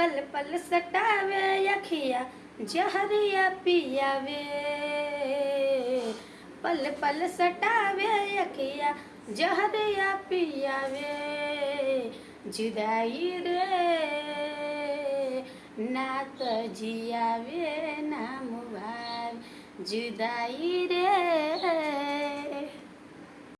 पल पल सटावे अखिया जहरिया पियावे। पल पल सटावे अखिया जहरिया पियावे। जुदाई रे ना तो जियावे ना मुबार जुदाई रे।